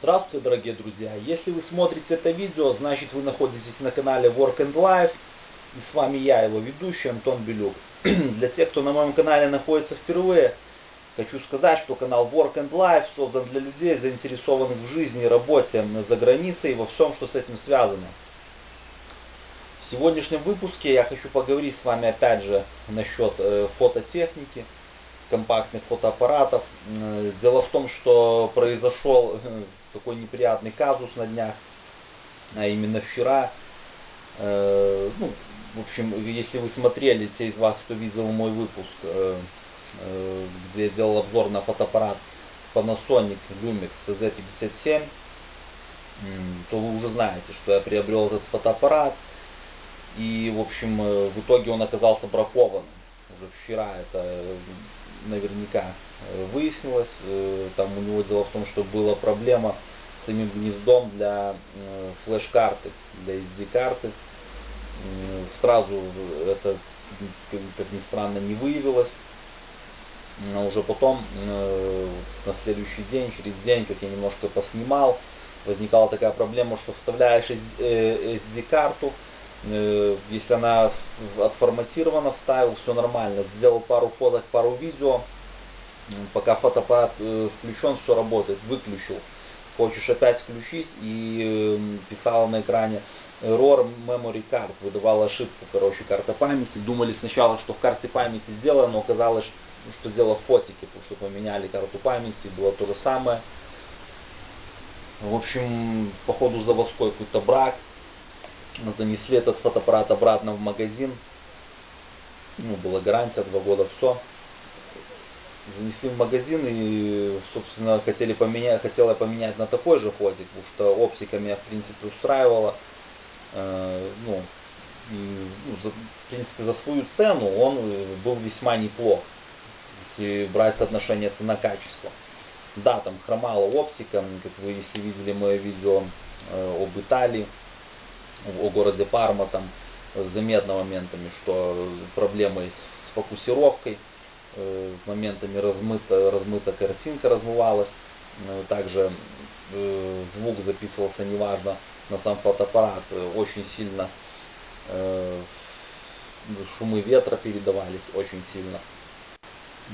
Здравствуйте, дорогие друзья! Если вы смотрите это видео, значит вы находитесь на канале Work and Life. И с вами я, его ведущий Антон Белюк. Для тех, кто на моем канале находится впервые, хочу сказать, что канал Work and Life создан для людей, заинтересованных в жизни и работе за границей и во всем, что с этим связано. В сегодняшнем выпуске я хочу поговорить с вами опять же насчет э, фототехники компактных фотоаппаратов. Дело в том, что произошел такой неприятный казус на днях, а именно вчера. Э, ну, в общем, если вы смотрели, те из вас, кто видел мой выпуск, где я делал обзор на фотоаппарат Panasonic Lumix CZ57, то вы уже знаете, что я приобрел этот фотоаппарат. И, в общем, в итоге он оказался бракованным. Уже вчера это наверняка э, выяснилось. Э, там у него дело в том, что была проблема с самим гнездом для э, флеш-карты, для SD-карты. Сразу это, как ни странно, не выявилось. Но уже потом, на следующий день, через день, как я немножко поснимал, возникала такая проблема, что вставляешь SD-карту, если она отформатирована, вставил, все нормально. Сделал пару фоток, пару видео. Пока фотоаппарат э, включен, все работает. Выключил. Хочешь опять включить и эм, писала на экране error memory card. Выдавала ошибку, короче, карта памяти. Думали сначала, что в карте памяти сделано, но оказалось, что дело в фотике, потому что поменяли карту памяти, было то же самое. В общем, походу заводской какой-то брак занесли этот фотоаппарат обратно в магазин. Ну, была гарантия, два года, все. Занесли в магазин и, собственно, хотели поменять, хотела поменять на такой же фотик, потому что оптика меня, в принципе, устраивала. Э, ну, и, ну, за, в принципе, за свою цену он э, был весьма неплох, если брать соотношение цена-качество. Да, там хромала оптика, как вы, если видели мое видео э, об Италии, о городе Парма там заметно моментами, что проблемы с фокусировкой, э, моментами размыта, размыта картинка размывалась, э, также э, звук записывался неважно на сам фотоаппарат, очень сильно шумы ветра передавались очень сильно.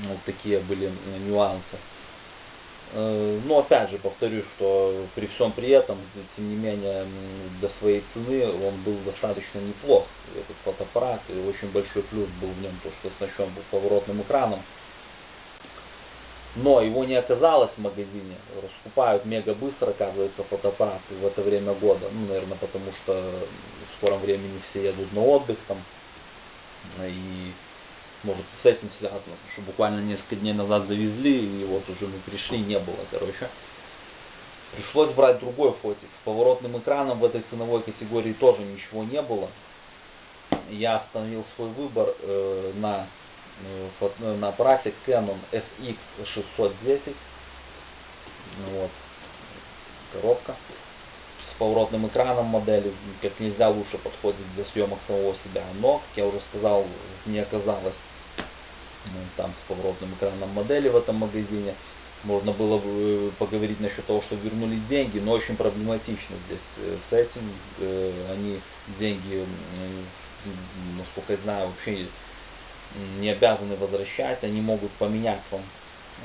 Вот такие были нюансы. Э, но опять же повторюсь, что при всем при этом, тем не менее, до своей цены он был достаточно неплох, этот фотоаппарат, и очень большой плюс был в нем, то, что оснащен был поворотным экраном. Но его не оказалось в магазине, раскупают мега быстро, оказывается, фотоаппараты в это время года, ну, наверное, потому что в скором времени все едут на отдых там, и может с этим связано, потому что буквально несколько дней назад завезли, и вот уже мы пришли, не было, короче. Пришлось брать другой фотик. С поворотным экраном в этой ценовой категории тоже ничего не было. Я остановил свой выбор э, на, э, на аппарате Canon SX610. Вот. Коробка с поворотным экраном модели как нельзя лучше подходит для съемок самого себя. Но, как я уже сказал, не оказалось там с поворотным экраном модели в этом магазине. Можно было бы э, поговорить насчет того, что вернули деньги, но очень проблематично здесь э, с этим. Э, они деньги, насколько я знаю, вообще не обязаны возвращать, они могут поменять вам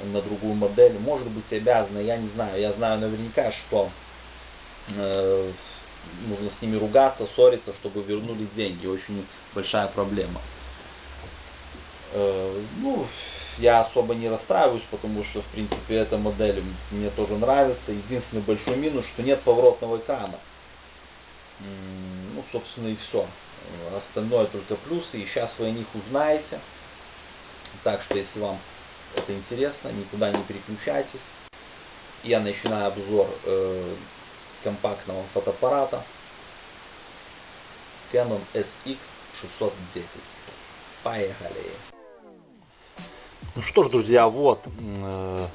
на другую модель. Может быть обязаны, я не знаю. Я знаю наверняка, что нужно с ними ругаться, ссориться, чтобы вернули деньги. Очень большая проблема. Э, ну, я особо не расстраиваюсь, потому что, в принципе, эта модель мне тоже нравится. Единственный большой минус, что нет поворотного экрана. Ну, собственно, и все. Остальное только плюсы, и сейчас вы о них узнаете. Так что, если вам это интересно, никуда не переключайтесь. Я начинаю обзор э, компактного фотоаппарата Canon SX610. Поехали! Ну что ж, друзья, вот э,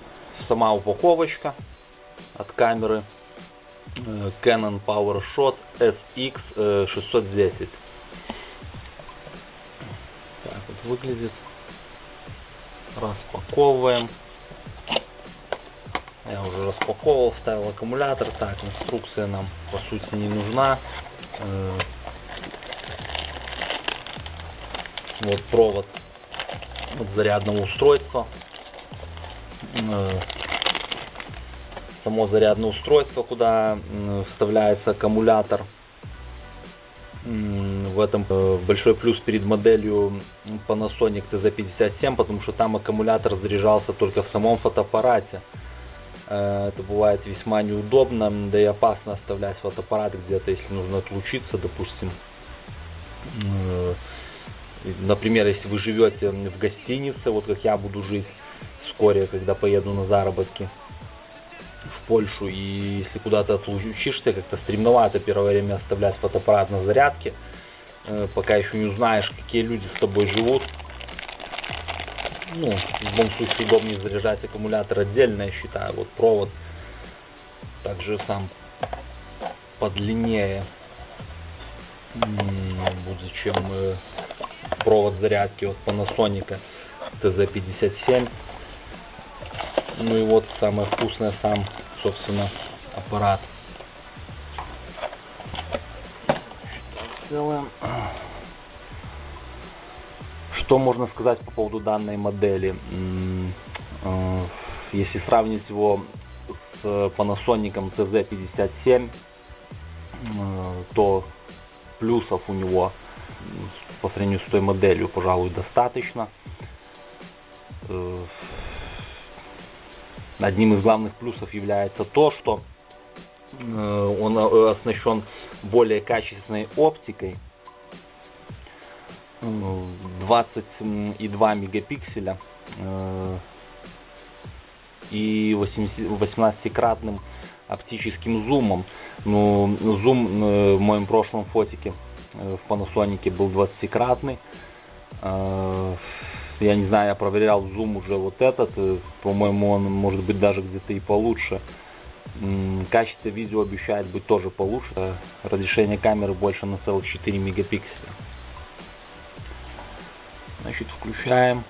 сама упаковочка от камеры э, Canon PowerShot SX 610. Так вот выглядит. Распаковываем. Я уже распаковывал, ставил аккумулятор. Так, инструкция нам по сути не нужна. Э, вот провод от зарядного устройства. Э, само зарядное устройство, куда вставляется аккумулятор. В этом э, большой плюс перед моделью Panasonic TZ57, потому что там аккумулятор заряжался только в самом фотоаппарате. Э, это бывает весьма неудобно, да и опасно оставлять фотоаппарат где-то, если нужно отлучиться, допустим. Например, если вы живете в гостинице, вот как я буду жить вскоре, когда поеду на заработки в Польшу, и если куда-то отлучишься, как-то стремновато первое время оставлять фотоаппарат на зарядке, э, пока еще не узнаешь, какие люди с тобой живут. Ну, в любом случае удобнее заряжать аккумулятор отдельно, я считаю. Вот провод также сам подлиннее будет, чем э, провод зарядки от Panasonic TZ57. Ну и вот самое вкусное сам, собственно, аппарат. Делаем. Что можно сказать по поводу данной модели? Э, если сравнить его с Panasonic TZ57, э, то плюсов у него по сравнению с той моделью, пожалуй, достаточно. Э, одним из главных плюсов является то, что э, он э, оснащен более качественной оптикой. 20,2 мегапикселя и 18-кратным оптическим зумом. Ну, зум в моем прошлом фотике в Panasonic был 20-кратный. Я не знаю, я проверял зум уже вот этот. Э, по-моему, он может быть даже где-то и получше. Качество видео обещает быть тоже получше. Э, разрешение камеры больше на целых 4 мегапикселя. Значит, включаем.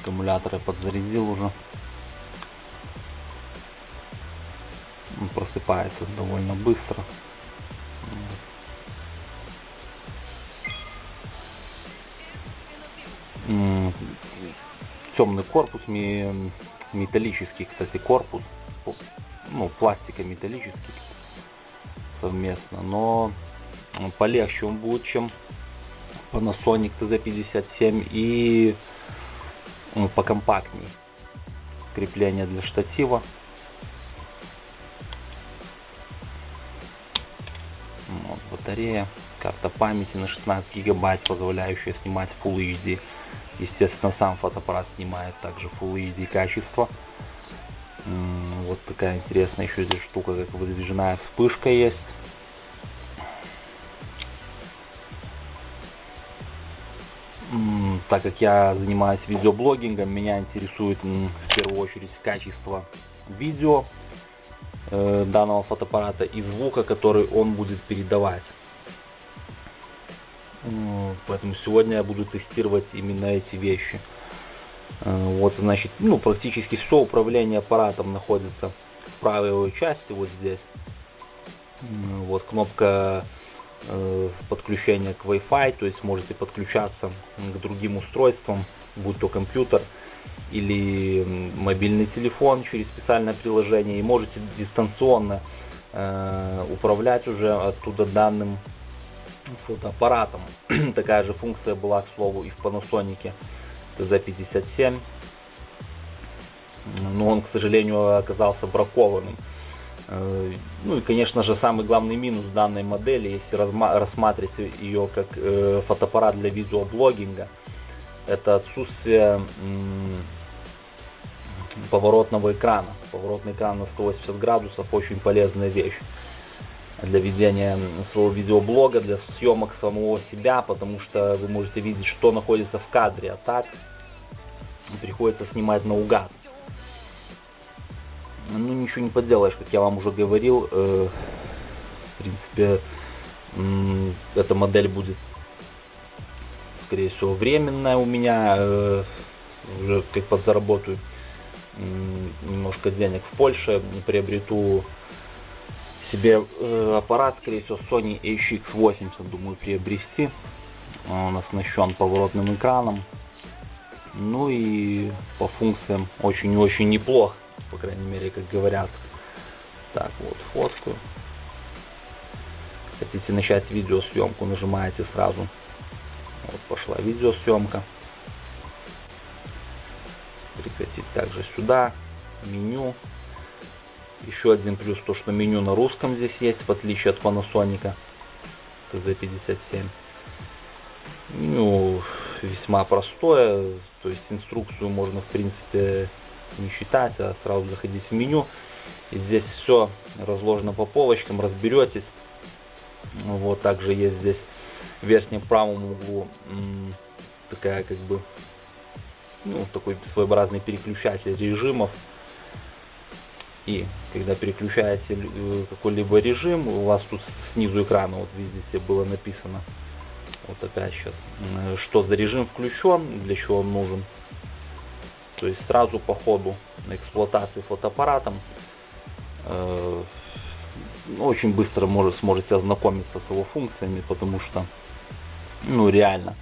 Аккумулятор я подзарядил уже. Он просыпается довольно быстро. Темный корпус, металлический, кстати, корпус, ну, пластика металлический совместно, но полегче он будет, чем Panasonic TZ57 и ну, покомпактней. Крепление для штатива. Вот, батарея, карта памяти на 16 гигабайт, позволяющая снимать Full HD. Естественно, сам фотоаппарат снимает также Full HD качество. Вот такая интересная еще здесь штука, как выдвижная вспышка есть. Так как я занимаюсь видеоблогингом, меня интересует в первую очередь качество видео э, данного фотоаппарата и звука, который он будет передавать. Поэтому сегодня я буду тестировать именно эти вещи. Э, вот, значит, ну, практически все управление аппаратом находится в правой его части, вот здесь. Вот кнопка э, подключения к Wi-Fi, то есть можете подключаться к другим устройствам, будь то компьютер или мобильный телефон через специальное приложение, и можете дистанционно э, управлять уже оттуда данным фотоаппаратом. Такая же функция была, к слову, и в Panasonic TZ57. Но он, к сожалению, оказался бракованным. Э, ну и, конечно же, самый главный минус данной модели, если рассматривать ее как э, фотоаппарат для видеоблогинга, это отсутствие поворотного экрана. Поворотный экран на 180 градусов очень полезная вещь для ведения своего видеоблога, для съемок самого себя, потому что вы можете видеть, что находится в кадре, а так приходится снимать наугад. Ну, ничего не поделаешь, как я вам уже говорил, э, в принципе, э, эта модель будет, скорее всего, временная у меня, э, уже как подзаработаю немножко денег в Польше, приобрету себе э, аппарат, скорее всего, Sony HX80, думаю, приобрести. Он оснащен поворотным экраном. Ну и по функциям очень-очень неплох, по крайней мере, как говорят. Так, вот, фоткаю. Хотите начать видеосъемку, нажимаете сразу. Вот пошла видеосъемка. Прекратить также сюда. Меню. Еще один плюс, то что меню на русском здесь есть, в отличие от Panasonic TZ57. Меню весьма простое, то есть инструкцию можно в принципе не считать, а сразу заходить в меню. И здесь все разложено по полочкам, разберетесь. Вот также есть здесь в верхнем правом углу такая как бы ну, такой своеобразный переключатель режимов. И когда переключаете э, какой-либо режим, у вас тут снизу экрана, вот видите, было написано, вот опять сейчас, что за режим включен, для чего он нужен. То есть сразу по ходу эксплуатации фотоаппаратом э, очень быстро может, сможете ознакомиться с его функциями, потому что, ну реально,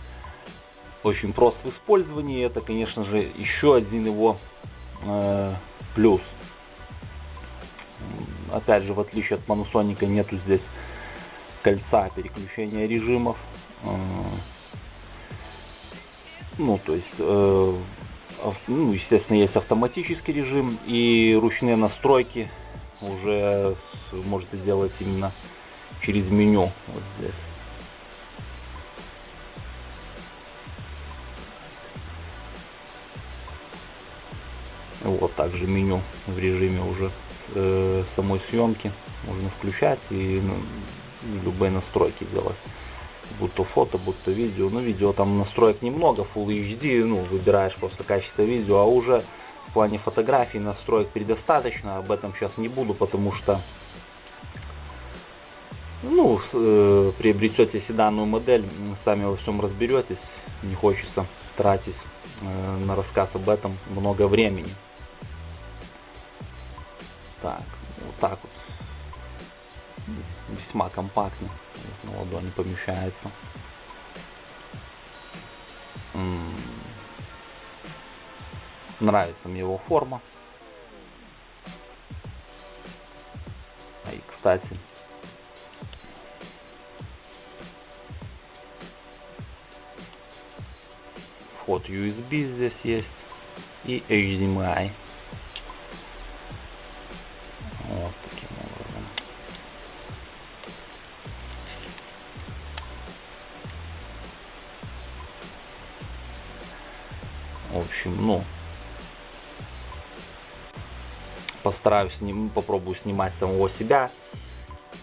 очень прост в использовании. Это, конечно же, еще один его э, плюс. Опять же, в отличие от Panasonic, нету здесь кольца переключения режимов. Э, ну, то есть, э, ну, естественно, есть автоматический режим и ручные настройки уже можете делать именно через меню вот здесь. Вот также меню в режиме уже э, самой съемки можно включать и ну, любые настройки делать. Будь то фото, будь то видео. Ну, видео там настроек немного, Full HD, ну, выбираешь просто качество видео, а уже в плане фотографий настроек предостаточно. Об этом сейчас не буду, потому что ну, э, приобретете себе данную модель, сами во всем разберетесь. Не хочется тратить э, на рассказ об этом много времени. Так, вот так вот. Весьма компактно. На ладони помещается. М -м Нравится мне его форма. А и, кстати, вход USB здесь есть и HDMI. Вот таким образом. В общем, ну, постараюсь, сним, попробую снимать самого себя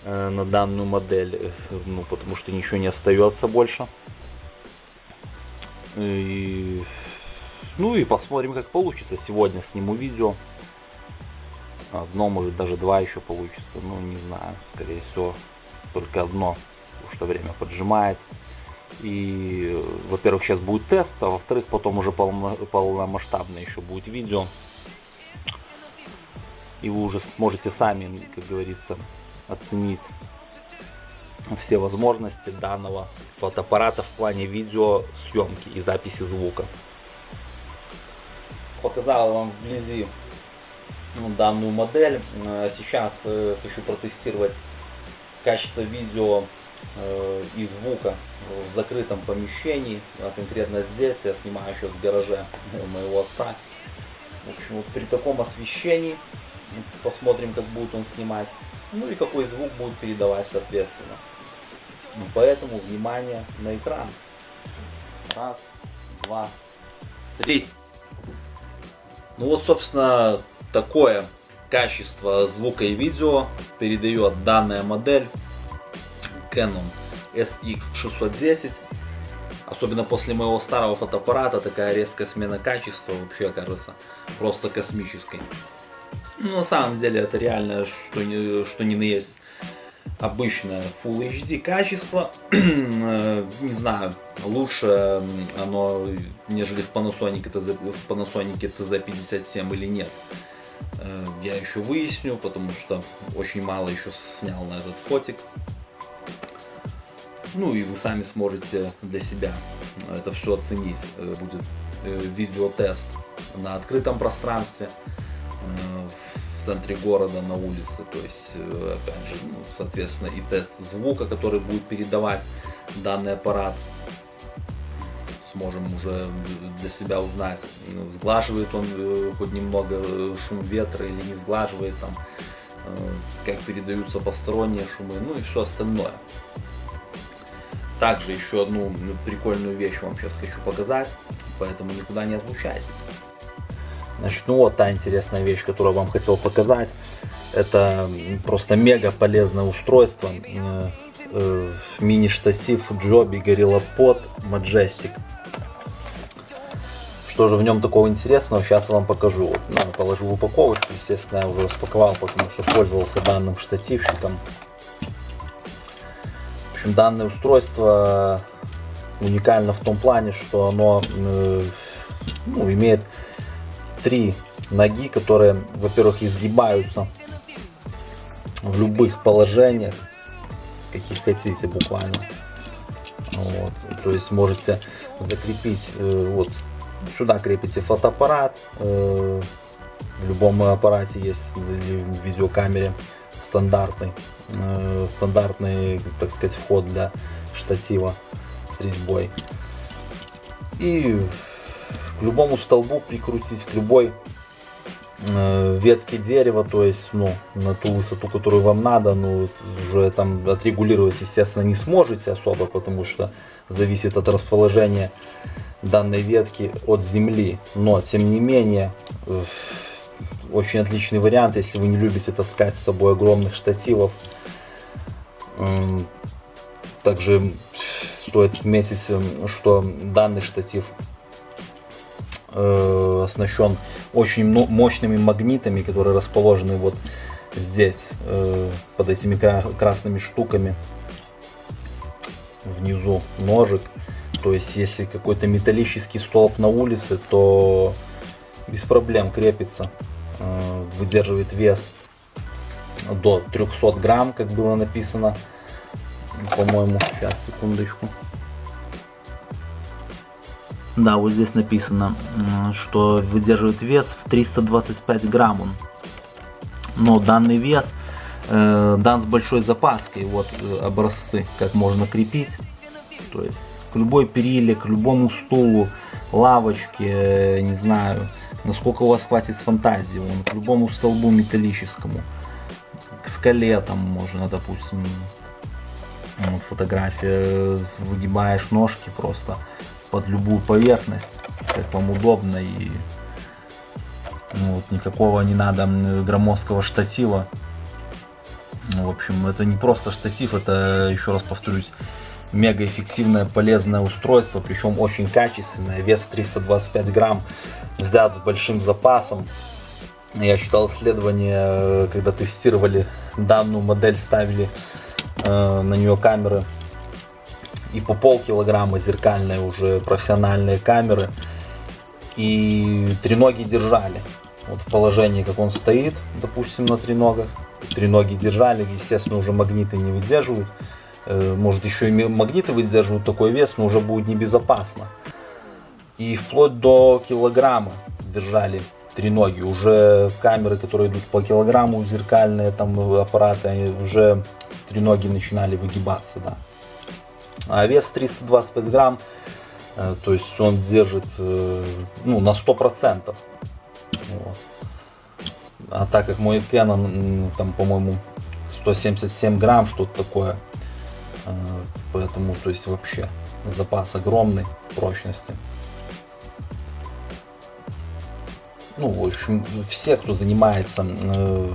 э, на данную модель, ну, потому что ничего не остается больше. И, ну и посмотрим, как получится. Сегодня сниму видео. Одно, может даже два еще получится. Ну, не знаю. Скорее всего, только одно. Потому что время поджимает. И, во-первых, сейчас будет тест, а во-вторых, потом уже полно, полномасштабное еще будет видео. И вы уже сможете сами, как говорится, оценить все возможности данного фотоаппарата в плане видеосъемки и записи звука. Показал вам вблизи данную модель. Э, сейчас э, хочу протестировать качество видео э, и звука в закрытом помещении. А конкретно здесь я снимаю сейчас в гараже моего отца. В общем, вот при таком освещении посмотрим, как будет он снимать. Ну и какой звук будет передавать соответственно. Ну, поэтому внимание на экран. Раз, два, три. Ну вот, собственно, такое качество звука и видео передает данная модель Canon SX610. Особенно после моего старого фотоаппарата такая резкая смена качества вообще кажется просто космической. Ну, на самом деле это реально, что не, что не на есть обычное Full HD качество. Не знаю, лучше оно, нежели в Panasonic, TZ, в Panasonic TZ57 или нет. Э, я еще выясню, потому что очень мало еще снял на этот фотик. Ну и вы сами сможете для себя это все оценить. Э, будет видеотест на открытом пространстве в центре города на улице. То есть, э, опять же, ну, соответственно, и тест звука, который будет передавать данный аппарат. Сможем уже для себя узнать, сглаживает он э, хоть немного э, шум ветра или не сглаживает, там, как передаются посторонние шумы, ну и все остальное. Также еще одну прикольную вещь вам сейчас хочу показать, поэтому никуда не отлучайтесь. Значит, ну вот та интересная вещь, которую я вам хотел показать. Это просто мега полезное устройство. Э, э, мини-штатив Joby Gorilla Pod Majestic. Что же в нем такого интересного, сейчас я вам покажу. Вот, ну, положу в упаковочку, естественно, я уже распаковал, потому что пользовался данным штативчиком. В общем, данное устройство уникально в том плане, что оно э, ну, имеет три ноги, которые, во-первых, изгибаются в любых положениях, каких хотите буквально. Вот. То есть можете закрепить, э, вот сюда крепите фотоаппарат, э, в любом аппарате есть в видеокамере стандартный, э, стандартный, так сказать, вход для штатива с резьбой. И к любому столбу прикрутить, к любой э, ветке дерева, то есть ну, на ту высоту, которую вам надо, ну, уже там отрегулировать, естественно, не сможете особо, потому что зависит от расположения данной ветки от земли. Но, тем не менее, э, очень отличный вариант, если вы не любите таскать с собой огромных штативов. Также стоит отметить, что данный штатив э, оснащен очень мощными магнитами, которые расположены вот здесь, э, под этими красными штуками, внизу ножик. То есть, если какой-то металлический столб на улице, то без проблем крепится, э, выдерживает вес до 300 грамм, как было написано, по-моему, сейчас, секундочку. Да, вот здесь написано, что выдерживает вес в 325 грамм он. Но данный вес э, дан с большой запаской. Вот э, образцы, как можно крепить. То есть к любой периле, к любому стулу, лавочке, э, не знаю, насколько у вас хватит фантазии, вон, к любому столбу металлическому, к скале там можно, допустим, вот фотография, выгибаешь ножки просто под любую поверхность, как вам удобно и ну, вот, никакого не надо громоздкого штатива. Ну, в общем, это не просто штатив, это, еще раз повторюсь, мега эффективное полезное устройство, причем очень качественное, вес 325 грамм, взят с большим запасом. Я читал исследование, когда тестировали данную модель, ставили э, на нее камеры и по полкилограмма зеркальные уже профессиональные камеры. И треноги держали. Вот в положении, как он стоит, допустим, на треногах. Треноги держали, естественно, уже магниты не выдерживают. Э, может, еще и магниты выдерживают такой вес, но уже будет небезопасно. И вплоть до килограмма держали треноги. Уже камеры, которые идут по килограмму, зеркальные там аппараты, уже треноги начинали выгибаться, да. А вес 325 грамм, э, то есть он держит э, ну, на 100%. Вот. А так как мой Canon, там, по-моему, 177 грамм, что-то такое, поэтому, то есть вообще запас огромный прочности. Ну, в общем, все, кто занимается э,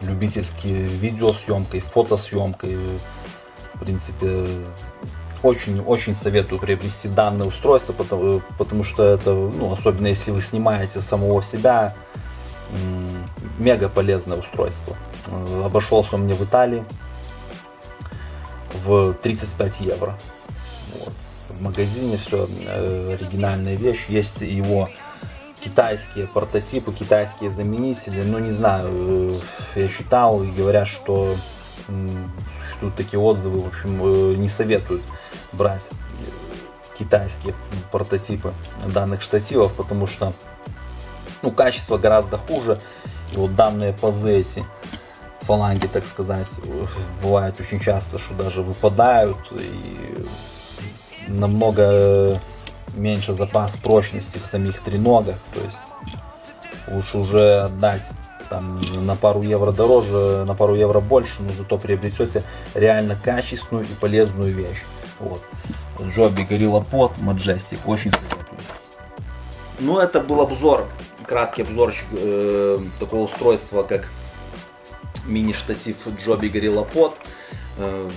любительски видеосъемкой, фотосъемкой, в принципе, очень-очень советую приобрести данное устройство, потому, потому что это, ну, особенно если вы снимаете самого себя, мега полезное устройство. Обошелся он мне в Италии в 35 евро. Вот. В магазине все э, оригинальная вещь. Есть его китайские прототипы, китайские заменители. Ну, не знаю, э, я читал и говорят, что существуют такие отзывы, в общем, э, не советуют брать китайские прототипы данных штативов, потому что ну, качество гораздо хуже. И вот данные пазы эти, фаланги, так сказать, бывает очень часто, что даже выпадают и намного меньше запас прочности в самих треногах, то есть лучше уже отдать там на пару евро дороже, на пару евро больше, но зато приобретете реально качественную и полезную вещь. Вот. Джоби Gorilla Pod Majestic, очень советую. Ну, это был обзор, краткий обзорчик э, такого устройства, как мини-штатив Джоби Pod. Э,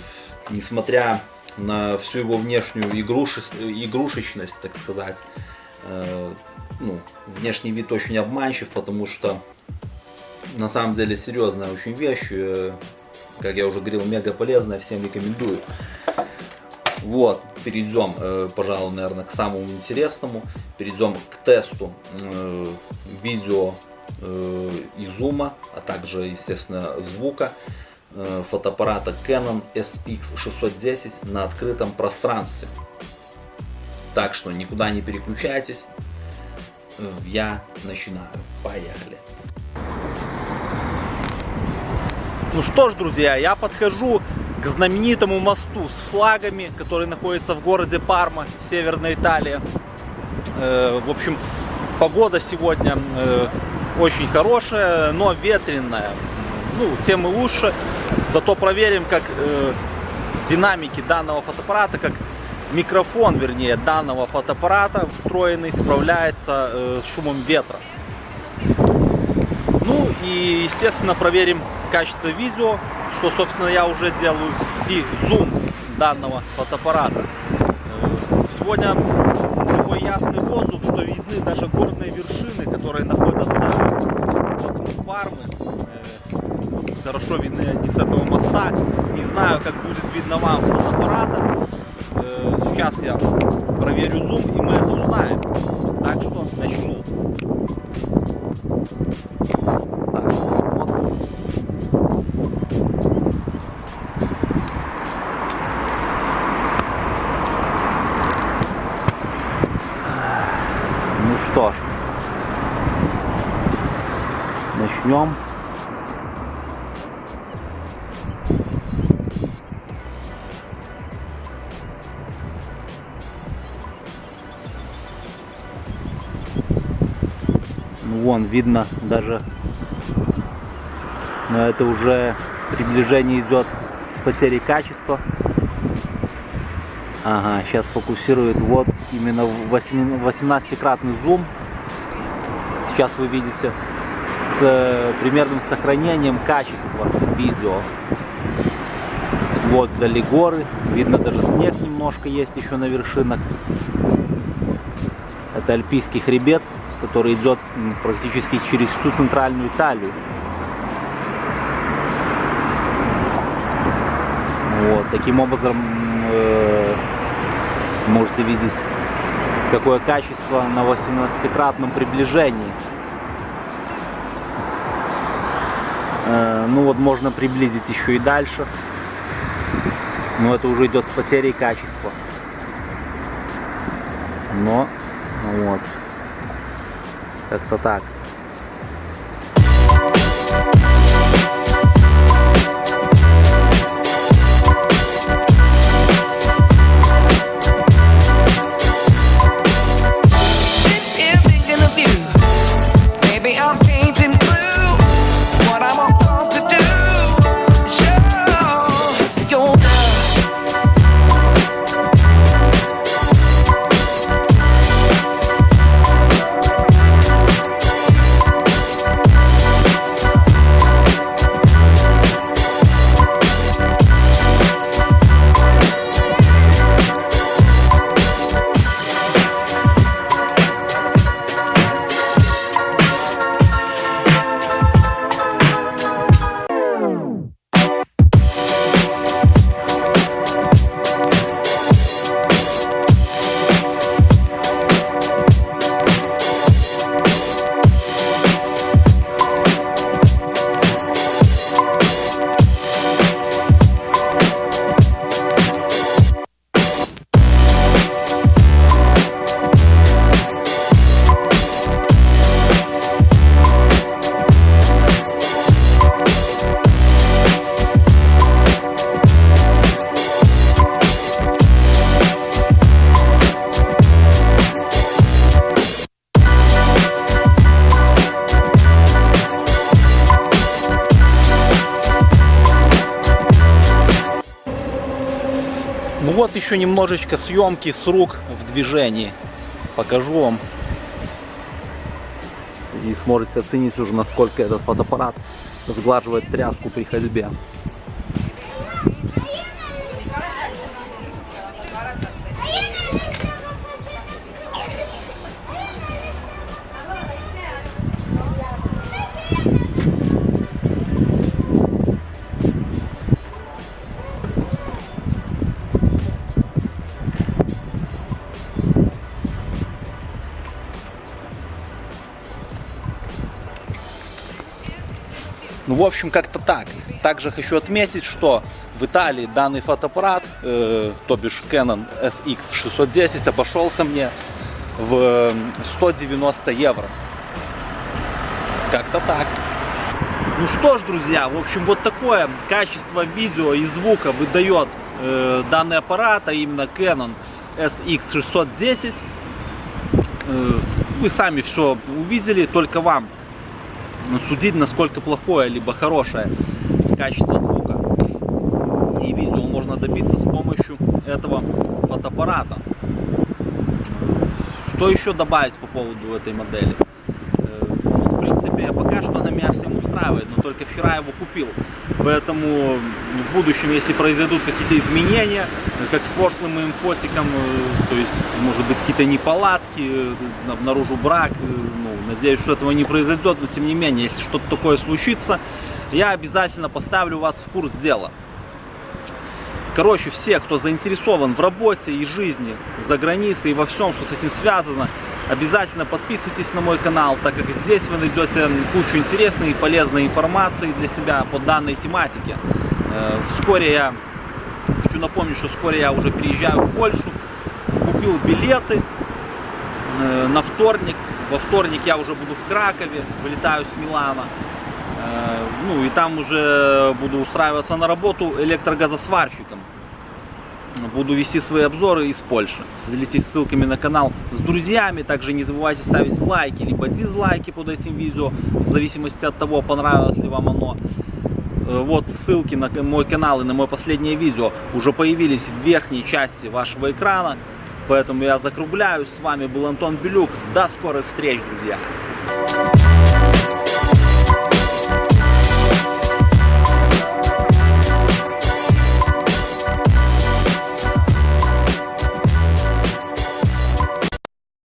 несмотря на всю его внешнюю игруши, игрушечность, так сказать, э, ну, внешний вид очень обманчив, потому что на самом деле серьезная очень вещь, э, как я уже говорил, мега полезная, всем рекомендую. Вот, перейдем, э, пожалуй, наверное, к самому интересному. Перейдем к тесту э, видео и зума, а также, естественно, звука фотоаппарата Canon SX610 на открытом пространстве. Так что никуда не переключайтесь. Я начинаю. Поехали. Ну что ж, друзья, я подхожу к знаменитому мосту с флагами, который находится в городе Парма, Северная Италия. Э, в общем, погода сегодня э, очень хорошая, но ветреная. Ну, тем и лучше. Зато проверим, как э, динамики данного фотоаппарата, как микрофон, вернее, данного фотоаппарата встроенный справляется с шумом ветра. Ну и, естественно, проверим качество видео, что, собственно, я уже делаю, и зум данного фотоаппарата. Э, сегодня такой ясный воздух, что видны даже горные вершины, которые находятся хорошо видны они с этого моста. Не знаю, как будет видно вам с фотоаппарата. Э, сейчас я проверю зум, и мы это узнаем. Так что видно даже, но это уже приближение идет с потерей качества. Ага, сейчас фокусирует вот именно 18-кратный зум. Сейчас вы видите с э, примерным сохранением качества видео. Вот вдали горы, видно даже снег немножко есть еще на вершинах. Это альпийский хребет, который идет практически через всю центральную Италию. Вот, таким образом э, можете видеть какое качество на 18-кратном приближении. Э, ну вот можно приблизить еще и дальше. Но это уже идет с потерей качества. Но вот. Как-то так. Еще немножечко съемки с рук в движении. Покажу вам. И сможете оценить уже, насколько этот фотоаппарат сглаживает тряску при ходьбе. В общем, как-то так. Также хочу отметить, что в Италии данный фотоаппарат, э, то бишь Canon SX610, обошелся мне в 190 евро. Как-то так. Ну что ж, друзья, в общем, вот такое качество видео и звука выдает э, данный аппарат, а именно Canon SX610. Э, вы сами все увидели, только вам судить, насколько плохое либо хорошее качество звука и видео можно добиться с помощью этого фотоаппарата. Что еще добавить по поводу этой модели? Э, ну, в принципе, пока что она меня всем устраивает, но только вчера его купил. Поэтому в будущем, если произойдут какие-то изменения, как с прошлым моим фосиком, э, то есть, может быть, какие-то неполадки, э, обнаружу брак, надеюсь, что этого не произойдет, но тем не менее, если что-то такое случится, я обязательно поставлю вас в курс дела. Короче, все, кто заинтересован в работе и жизни за границей и во всем, что с этим связано, обязательно подписывайтесь на мой канал, так как здесь вы найдете кучу интересной и полезной информации для себя по данной тематике. Э, вскоре я, хочу напомнить, что вскоре я уже переезжаю в Польшу, купил билеты э, на вторник. Во вторник я уже буду в Кракове, вылетаю с Милана. Э, ну и там уже буду устраиваться на работу электрогазосварщиком. Буду вести свои обзоры из Польши. Залететь ссылками на канал с друзьями. Также не забывайте ставить лайки, либо дизлайки под этим видео. В зависимости от того, понравилось ли вам оно. Э, вот ссылки на мой канал и на мое последнее видео уже появились в верхней части вашего экрана. Поэтому я закругляюсь. С вами был Антон Белюк. До скорых встреч, друзья!